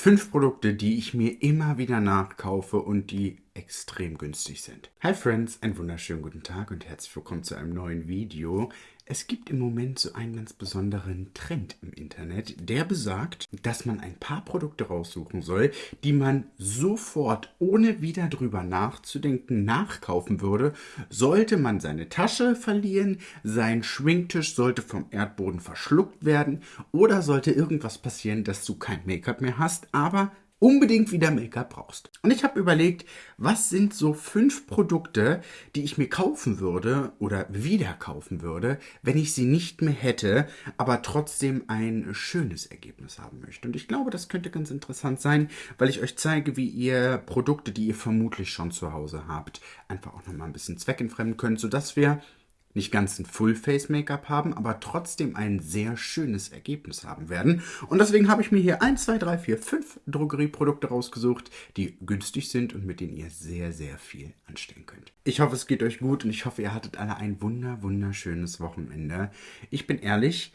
Fünf Produkte, die ich mir immer wieder nachkaufe und die extrem günstig sind. Hi Friends, einen wunderschönen guten Tag und herzlich willkommen zu einem neuen Video. Es gibt im Moment so einen ganz besonderen Trend im Internet, der besagt, dass man ein paar Produkte raussuchen soll, die man sofort, ohne wieder drüber nachzudenken, nachkaufen würde, sollte man seine Tasche verlieren, sein Schwingtisch sollte vom Erdboden verschluckt werden oder sollte irgendwas passieren, dass du kein Make-up mehr hast, aber unbedingt wieder Make-up brauchst. Und ich habe überlegt, was sind so fünf Produkte, die ich mir kaufen würde oder wieder kaufen würde, wenn ich sie nicht mehr hätte, aber trotzdem ein schönes Ergebnis haben möchte. Und ich glaube, das könnte ganz interessant sein, weil ich euch zeige, wie ihr Produkte, die ihr vermutlich schon zu Hause habt, einfach auch nochmal ein bisschen zweckentfremden könnt, sodass wir nicht ganz ein Full-Face-Make-up haben, aber trotzdem ein sehr schönes Ergebnis haben werden. Und deswegen habe ich mir hier 1, 2, 3, 4, 5 Drogerieprodukte rausgesucht, die günstig sind und mit denen ihr sehr, sehr viel anstellen könnt. Ich hoffe, es geht euch gut und ich hoffe, ihr hattet alle ein wunder, wunderschönes Wochenende. Ich bin ehrlich,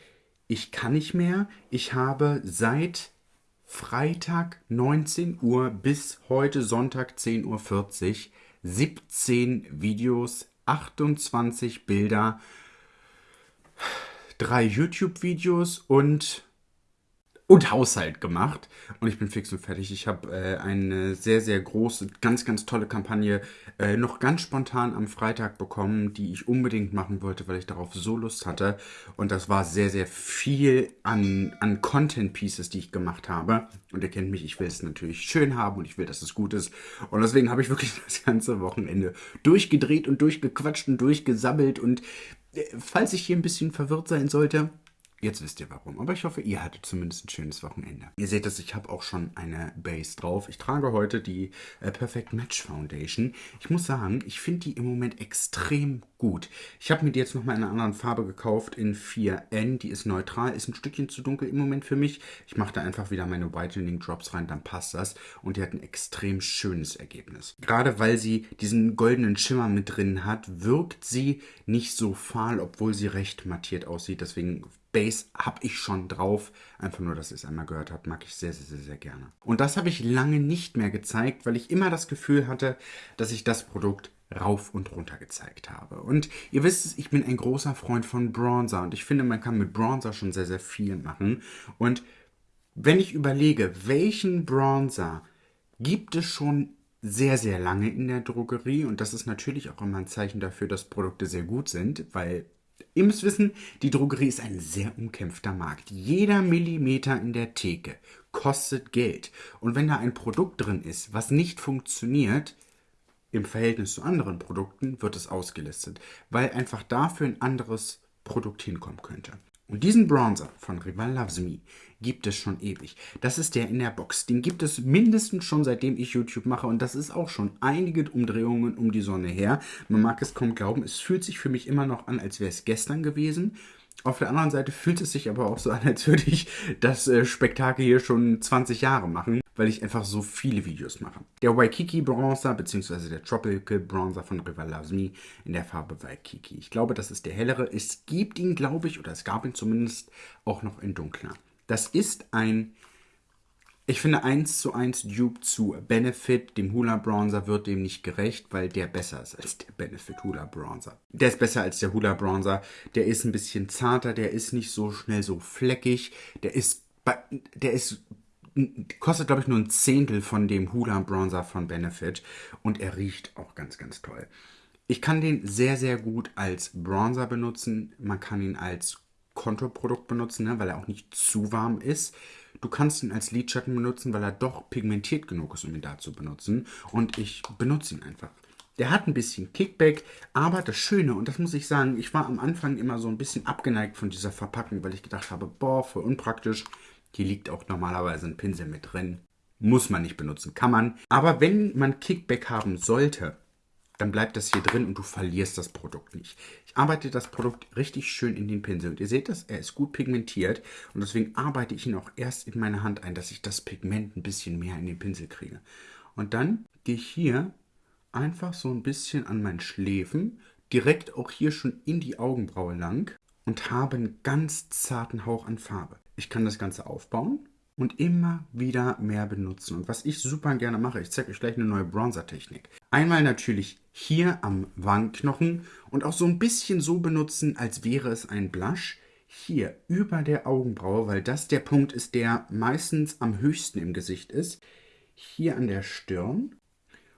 ich kann nicht mehr. Ich habe seit Freitag 19 Uhr bis heute Sonntag 10.40 Uhr 17 Videos 28 Bilder, drei YouTube-Videos und und Haushalt gemacht. Und ich bin fix und fertig. Ich habe äh, eine sehr, sehr große, ganz, ganz tolle Kampagne äh, noch ganz spontan am Freitag bekommen, die ich unbedingt machen wollte, weil ich darauf so Lust hatte. Und das war sehr, sehr viel an, an Content-Pieces, die ich gemacht habe. Und ihr kennt mich, ich will es natürlich schön haben und ich will, dass es gut ist. Und deswegen habe ich wirklich das ganze Wochenende durchgedreht und durchgequatscht und durchgesammelt. Und äh, falls ich hier ein bisschen verwirrt sein sollte, Jetzt wisst ihr warum. Aber ich hoffe, ihr hattet zumindest ein schönes Wochenende. Ihr seht es, ich habe auch schon eine Base drauf. Ich trage heute die äh, Perfect Match Foundation. Ich muss sagen, ich finde die im Moment extrem gut. Ich habe mir die jetzt nochmal in einer anderen Farbe gekauft, in 4N. Die ist neutral, ist ein Stückchen zu dunkel im Moment für mich. Ich mache da einfach wieder meine Whitening Drops rein, dann passt das. Und die hat ein extrem schönes Ergebnis. Gerade weil sie diesen goldenen Schimmer mit drin hat, wirkt sie nicht so fahl, obwohl sie recht mattiert aussieht. Deswegen Bass habe ich schon drauf. Einfach nur, dass ihr es einmal gehört habt, mag ich sehr, sehr, sehr, sehr gerne. Und das habe ich lange nicht mehr gezeigt, weil ich immer das Gefühl hatte, dass ich das Produkt rauf und runter gezeigt habe. Und ihr wisst es, ich bin ein großer Freund von Bronzer und ich finde, man kann mit Bronzer schon sehr, sehr viel machen. Und wenn ich überlege, welchen Bronzer gibt es schon sehr, sehr lange in der Drogerie und das ist natürlich auch immer ein Zeichen dafür, dass Produkte sehr gut sind, weil Ihr müsst wissen, die Drogerie ist ein sehr umkämpfter Markt. Jeder Millimeter in der Theke kostet Geld. Und wenn da ein Produkt drin ist, was nicht funktioniert, im Verhältnis zu anderen Produkten, wird es ausgelistet, weil einfach dafür ein anderes Produkt hinkommen könnte. Und diesen Bronzer von Rival Loves Me gibt es schon ewig. Das ist der in der Box. Den gibt es mindestens schon seitdem ich YouTube mache und das ist auch schon einige Umdrehungen um die Sonne her. Man mag es kaum glauben, es fühlt sich für mich immer noch an, als wäre es gestern gewesen. Auf der anderen Seite fühlt es sich aber auch so an, als würde ich das äh, Spektakel hier schon 20 Jahre machen, weil ich einfach so viele Videos mache. Der Waikiki Bronzer bzw. der Tropical Bronzer von River Loves Me in der Farbe Waikiki. Ich glaube, das ist der hellere. Es gibt ihn, glaube ich, oder es gab ihn zumindest auch noch in dunkler. Das ist ein ich finde 1 zu 1 Dupe zu Benefit, dem Hula Bronzer, wird dem nicht gerecht, weil der besser ist als der Benefit Hula Bronzer. Der ist besser als der Hula Bronzer. Der ist ein bisschen zarter, der ist nicht so schnell so fleckig. Der ist, der ist, kostet glaube ich nur ein Zehntel von dem Hula Bronzer von Benefit. Und er riecht auch ganz, ganz toll. Ich kann den sehr, sehr gut als Bronzer benutzen. Man kann ihn als Konturprodukt benutzen, ne, weil er auch nicht zu warm ist. Du kannst ihn als Lidschatten benutzen, weil er doch pigmentiert genug ist, um ihn da zu benutzen. Und ich benutze ihn einfach. Der hat ein bisschen Kickback, aber das Schöne, und das muss ich sagen, ich war am Anfang immer so ein bisschen abgeneigt von dieser Verpackung, weil ich gedacht habe, boah, voll unpraktisch. Hier liegt auch normalerweise ein Pinsel mit drin. Muss man nicht benutzen, kann man. Aber wenn man Kickback haben sollte, dann bleibt das hier drin und du verlierst das Produkt nicht. Ich arbeite das Produkt richtig schön in den Pinsel und ihr seht das, er ist gut pigmentiert und deswegen arbeite ich ihn auch erst in meine Hand ein, dass ich das Pigment ein bisschen mehr in den Pinsel kriege. Und dann gehe ich hier einfach so ein bisschen an meinen Schläfen, direkt auch hier schon in die Augenbraue lang und habe einen ganz zarten Hauch an Farbe. Ich kann das Ganze aufbauen und immer wieder mehr benutzen. Und was ich super gerne mache, ich zeige euch gleich eine neue Bronzer-Technik. Einmal natürlich hier am Wangenknochen und auch so ein bisschen so benutzen, als wäre es ein Blush. Hier über der Augenbraue, weil das der Punkt ist, der meistens am höchsten im Gesicht ist. Hier an der Stirn.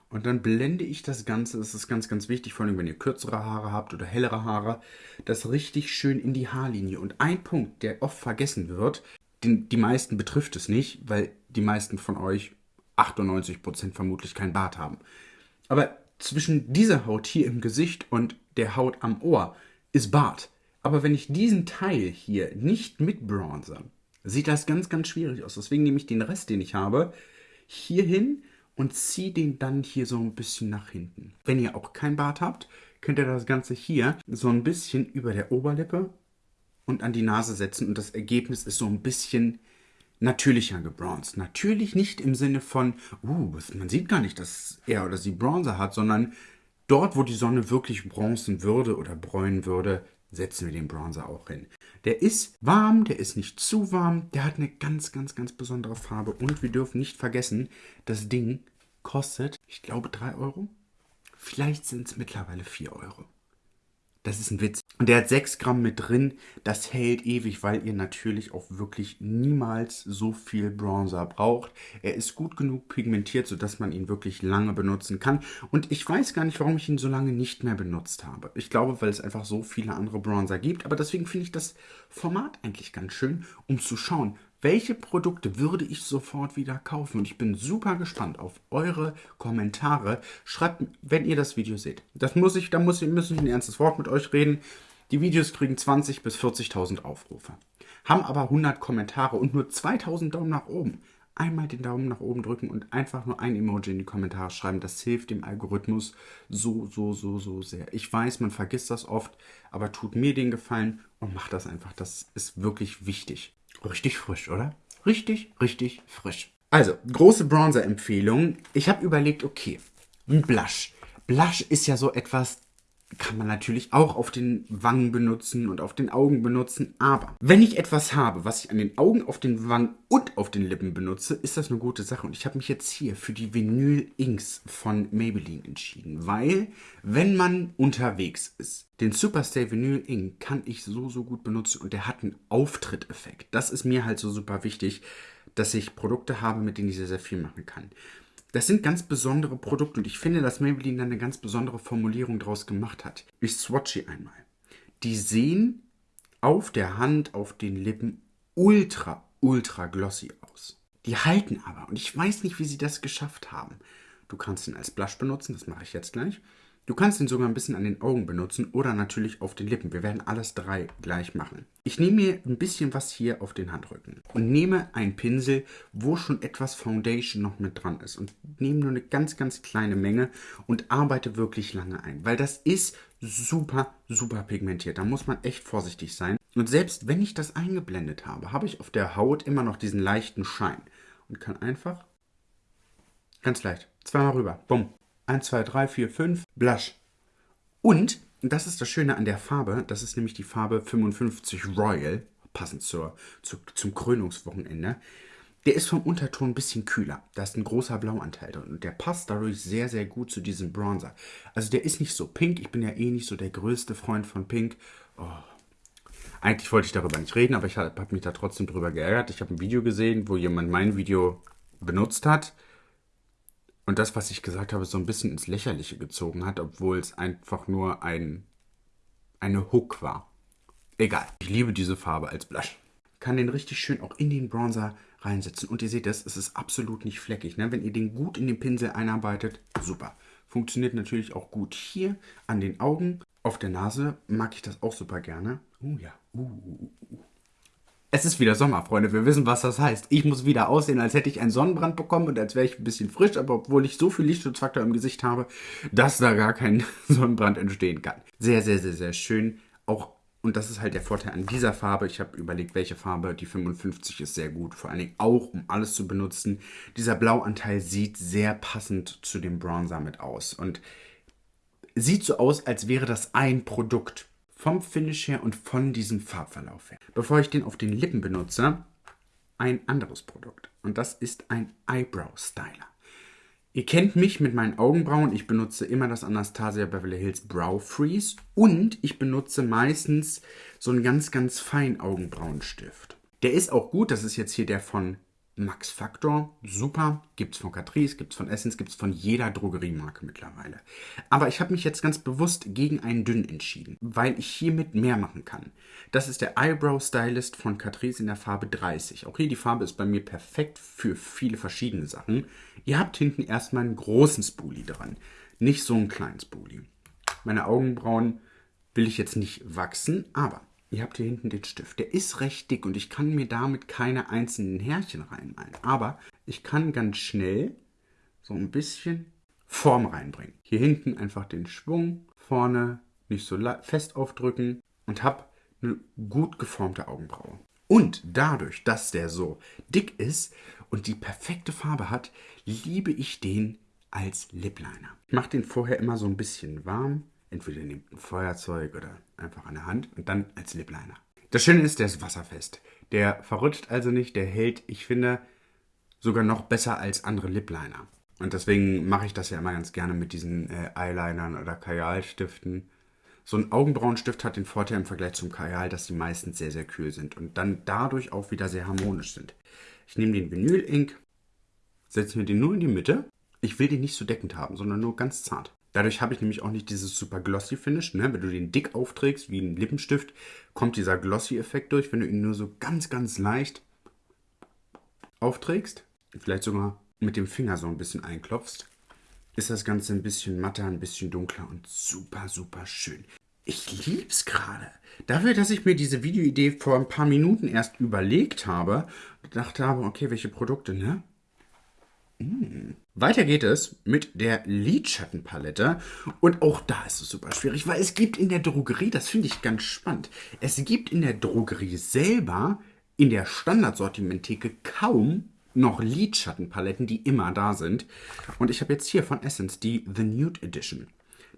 Und dann blende ich das Ganze, das ist ganz, ganz wichtig, vor allem wenn ihr kürzere Haare habt oder hellere Haare, das richtig schön in die Haarlinie. Und ein Punkt, der oft vergessen wird, den, die meisten betrifft es nicht, weil die meisten von euch 98% vermutlich kein Bart haben. Aber zwischen dieser Haut hier im Gesicht und der Haut am Ohr ist Bart. Aber wenn ich diesen Teil hier nicht mit bronze, sieht das ganz, ganz schwierig aus. Deswegen nehme ich den Rest, den ich habe, hier hin und ziehe den dann hier so ein bisschen nach hinten. Wenn ihr auch kein Bart habt, könnt ihr das Ganze hier so ein bisschen über der Oberlippe und an die Nase setzen und das Ergebnis ist so ein bisschen natürlicher gebronzt. Natürlich nicht im Sinne von, uh, man sieht gar nicht, dass er oder sie Bronzer hat, sondern dort, wo die Sonne wirklich bronzen würde oder bräunen würde, setzen wir den Bronzer auch hin. Der ist warm, der ist nicht zu warm, der hat eine ganz, ganz, ganz besondere Farbe und wir dürfen nicht vergessen, das Ding kostet, ich glaube, 3 Euro. Vielleicht sind es mittlerweile 4 Euro. Das ist ein Witz. Und der hat 6 Gramm mit drin. Das hält ewig, weil ihr natürlich auch wirklich niemals so viel Bronzer braucht. Er ist gut genug pigmentiert, sodass man ihn wirklich lange benutzen kann. Und ich weiß gar nicht, warum ich ihn so lange nicht mehr benutzt habe. Ich glaube, weil es einfach so viele andere Bronzer gibt. Aber deswegen finde ich das Format eigentlich ganz schön, um zu schauen, welche Produkte würde ich sofort wieder kaufen? Und ich bin super gespannt auf eure Kommentare. Schreibt, wenn ihr das Video seht. Das muss ich, da muss ich, muss ich ein ernstes Wort mit euch reden. Die Videos kriegen 20.000 bis 40.000 Aufrufe. Haben aber 100 Kommentare und nur 2.000 Daumen nach oben. Einmal den Daumen nach oben drücken und einfach nur ein Emoji in die Kommentare schreiben. Das hilft dem Algorithmus so, so, so, so sehr. Ich weiß, man vergisst das oft, aber tut mir den Gefallen und macht das einfach. Das ist wirklich wichtig. Richtig frisch, oder? Richtig, richtig frisch. Also, große Bronzer-Empfehlung. Ich habe überlegt, okay, ein Blush. Blush ist ja so etwas, kann man natürlich auch auf den Wangen benutzen und auf den Augen benutzen. Aber wenn ich etwas habe, was ich an den Augen, auf den Wangen und auf den Lippen benutze, ist das eine gute Sache. Und ich habe mich jetzt hier für die Vinyl Inks von Maybelline entschieden. Weil, wenn man unterwegs ist, den Superstay Vinyl Ink kann ich so, so gut benutzen und der hat einen Auftritteffekt. Das ist mir halt so super wichtig, dass ich Produkte habe, mit denen ich sehr, sehr viel machen kann. Das sind ganz besondere Produkte und ich finde, dass Maybelline da eine ganz besondere Formulierung draus gemacht hat. Ich swatche einmal. Die sehen auf der Hand, auf den Lippen ultra, ultra glossy aus. Die halten aber und ich weiß nicht, wie sie das geschafft haben. Du kannst ihn als Blush benutzen, das mache ich jetzt gleich. Du kannst ihn sogar ein bisschen an den Augen benutzen oder natürlich auf den Lippen. Wir werden alles drei gleich machen. Ich nehme mir ein bisschen was hier auf den Handrücken und nehme einen Pinsel, wo schon etwas Foundation noch mit dran ist und nehme nur eine ganz, ganz kleine Menge und arbeite wirklich lange ein, weil das ist super, super pigmentiert. Da muss man echt vorsichtig sein. Und selbst wenn ich das eingeblendet habe, habe ich auf der Haut immer noch diesen leichten Schein und kann einfach ganz leicht zweimal rüber, bumm, 1, 2, 3, 4, 5, Blush. Und, das ist das Schöne an der Farbe, das ist nämlich die Farbe 55 Royal, passend zur, zur, zum Krönungswochenende. Der ist vom Unterton ein bisschen kühler. Da ist ein großer Blauanteil drin. Und der passt dadurch sehr, sehr gut zu diesem Bronzer. Also der ist nicht so pink. Ich bin ja eh nicht so der größte Freund von Pink. Oh. Eigentlich wollte ich darüber nicht reden, aber ich habe mich da trotzdem drüber geärgert. Ich habe ein Video gesehen, wo jemand mein Video benutzt hat und das, was ich gesagt habe, so ein bisschen ins Lächerliche gezogen hat, obwohl es einfach nur ein, eine Hook war. Egal. Ich liebe diese Farbe als Blush. Kann den richtig schön auch in den Bronzer reinsetzen. Und ihr seht das, es ist absolut nicht fleckig. Ne? Wenn ihr den gut in den Pinsel einarbeitet, super. Funktioniert natürlich auch gut hier an den Augen. Auf der Nase mag ich das auch super gerne. Oh ja. Uh, uh, uh. Es ist wieder Sommer, Freunde. Wir wissen, was das heißt. Ich muss wieder aussehen, als hätte ich einen Sonnenbrand bekommen und als wäre ich ein bisschen frisch, aber obwohl ich so viel Lichtschutzfaktor im Gesicht habe, dass da gar kein Sonnenbrand entstehen kann. Sehr, sehr, sehr, sehr schön. Auch, und das ist halt der Vorteil an dieser Farbe. Ich habe überlegt, welche Farbe. Die 55 ist sehr gut. Vor allen Dingen auch, um alles zu benutzen. Dieser Blauanteil sieht sehr passend zu dem Bronzer mit aus. Und sieht so aus, als wäre das ein Produkt vom Finish her und von diesem Farbverlauf her. Bevor ich den auf den Lippen benutze, ein anderes Produkt. Und das ist ein Eyebrow Styler. Ihr kennt mich mit meinen Augenbrauen. Ich benutze immer das Anastasia Beverly Hills Brow Freeze und ich benutze meistens so einen ganz, ganz feinen Augenbrauenstift. Der ist auch gut. Das ist jetzt hier der von Max Factor, super, gibt's von Catrice, gibt's von Essence, gibt's von jeder Drogeriemarke mittlerweile. Aber ich habe mich jetzt ganz bewusst gegen einen dünn entschieden, weil ich hiermit mehr machen kann. Das ist der Eyebrow Stylist von Catrice in der Farbe 30. Auch hier die Farbe ist bei mir perfekt für viele verschiedene Sachen. Ihr habt hinten erstmal einen großen Spoolie dran, nicht so einen kleinen Spoolie. Meine Augenbrauen will ich jetzt nicht wachsen, aber Ihr habt hier hinten den Stift. Der ist recht dick und ich kann mir damit keine einzelnen Härchen reinmalen. Aber ich kann ganz schnell so ein bisschen Form reinbringen. Hier hinten einfach den Schwung, vorne nicht so fest aufdrücken und habe eine gut geformte Augenbraue. Und dadurch, dass der so dick ist und die perfekte Farbe hat, liebe ich den als Lip Liner. Ich mache den vorher immer so ein bisschen warm Entweder nehmt ein Feuerzeug oder einfach an der Hand und dann als Lip Liner. Das Schöne ist, der ist wasserfest. Der verrutscht also nicht, der hält, ich finde, sogar noch besser als andere Lip Liner. Und deswegen mache ich das ja immer ganz gerne mit diesen äh, Eyelinern oder Kajalstiften. So ein Augenbrauenstift hat den Vorteil im Vergleich zum Kajal, dass die meistens sehr, sehr kühl sind und dann dadurch auch wieder sehr harmonisch sind. Ich nehme den Vinyl Ink, setze mir den nur in die Mitte. Ich will den nicht so deckend haben, sondern nur ganz zart. Dadurch habe ich nämlich auch nicht dieses super glossy Finish. Ne? Wenn du den dick aufträgst, wie ein Lippenstift, kommt dieser glossy Effekt durch. Wenn du ihn nur so ganz, ganz leicht aufträgst, vielleicht sogar mit dem Finger so ein bisschen einklopfst, ist das Ganze ein bisschen matter, ein bisschen dunkler und super, super schön. Ich lieb's gerade. Dafür, dass ich mir diese Videoidee vor ein paar Minuten erst überlegt habe, gedacht habe, okay, welche Produkte, ne? Mm. Weiter geht es mit der Lidschattenpalette. Und auch da ist es super schwierig, weil es gibt in der Drogerie, das finde ich ganz spannend, es gibt in der Drogerie selber in der Standardsortimenttheke kaum noch Lidschattenpaletten, die immer da sind. Und ich habe jetzt hier von Essence die The Nude Edition.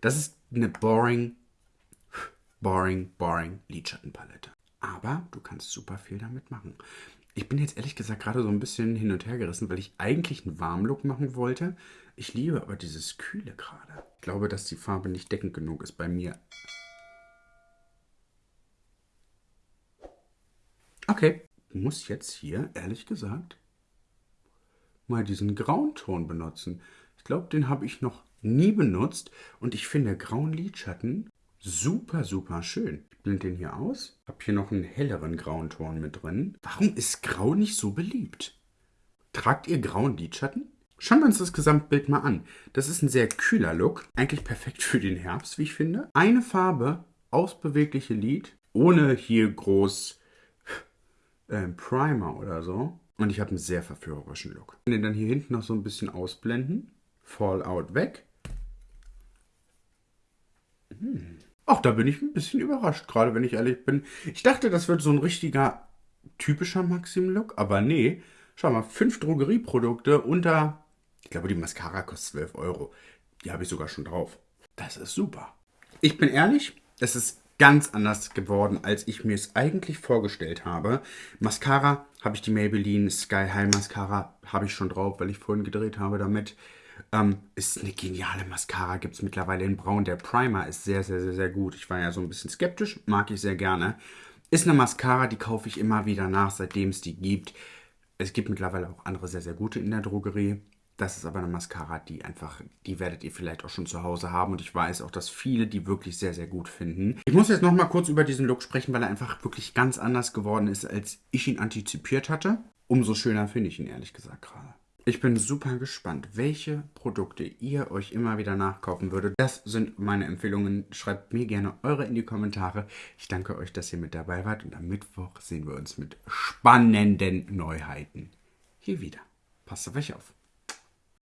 Das ist eine boring, boring, boring Lidschattenpalette. Aber du kannst super viel damit machen. Ich bin jetzt ehrlich gesagt gerade so ein bisschen hin und her gerissen, weil ich eigentlich einen Warmlook machen wollte. Ich liebe aber dieses Kühle gerade. Ich glaube, dass die Farbe nicht deckend genug ist bei mir. Okay, muss jetzt hier, ehrlich gesagt, mal diesen grauen Ton benutzen. Ich glaube, den habe ich noch nie benutzt und ich finde grauen Lidschatten super, super schön blende den hier aus. Hab hier noch einen helleren grauen Ton mit drin. Warum ist Grau nicht so beliebt? Tragt ihr grauen Lidschatten? Schauen wir uns das Gesamtbild mal an. Das ist ein sehr kühler Look. Eigentlich perfekt für den Herbst, wie ich finde. Eine Farbe, ausbewegliche Lid, ohne hier groß äh, Primer oder so. Und ich habe einen sehr verführerischen Look. Den dann hier hinten noch so ein bisschen ausblenden. Fallout weg. Hm. Ach, da bin ich ein bisschen überrascht, gerade wenn ich ehrlich bin. Ich dachte, das wird so ein richtiger typischer Maxim-Look, aber nee. Schau mal, fünf Drogerieprodukte unter, ich glaube, die Mascara kostet 12 Euro. Die habe ich sogar schon drauf. Das ist super. Ich bin ehrlich, es ist ganz anders geworden, als ich mir es eigentlich vorgestellt habe. Mascara habe ich die Maybelline Sky High Mascara, habe ich schon drauf, weil ich vorhin gedreht habe damit. Ähm, ist eine geniale Mascara, gibt es mittlerweile in Braun. Der Primer ist sehr, sehr, sehr, sehr gut. Ich war ja so ein bisschen skeptisch, mag ich sehr gerne. Ist eine Mascara, die kaufe ich immer wieder nach, seitdem es die gibt. Es gibt mittlerweile auch andere sehr, sehr gute in der Drogerie. Das ist aber eine Mascara, die einfach, die werdet ihr vielleicht auch schon zu Hause haben. Und ich weiß auch, dass viele die wirklich sehr, sehr gut finden. Ich muss jetzt nochmal kurz über diesen Look sprechen, weil er einfach wirklich ganz anders geworden ist, als ich ihn antizipiert hatte. Umso schöner finde ich ihn ehrlich gesagt gerade. Ich bin super gespannt, welche Produkte ihr euch immer wieder nachkaufen würdet. Das sind meine Empfehlungen. Schreibt mir gerne eure in die Kommentare. Ich danke euch, dass ihr mit dabei wart und am Mittwoch sehen wir uns mit spannenden Neuheiten hier wieder. Passt auf euch auf.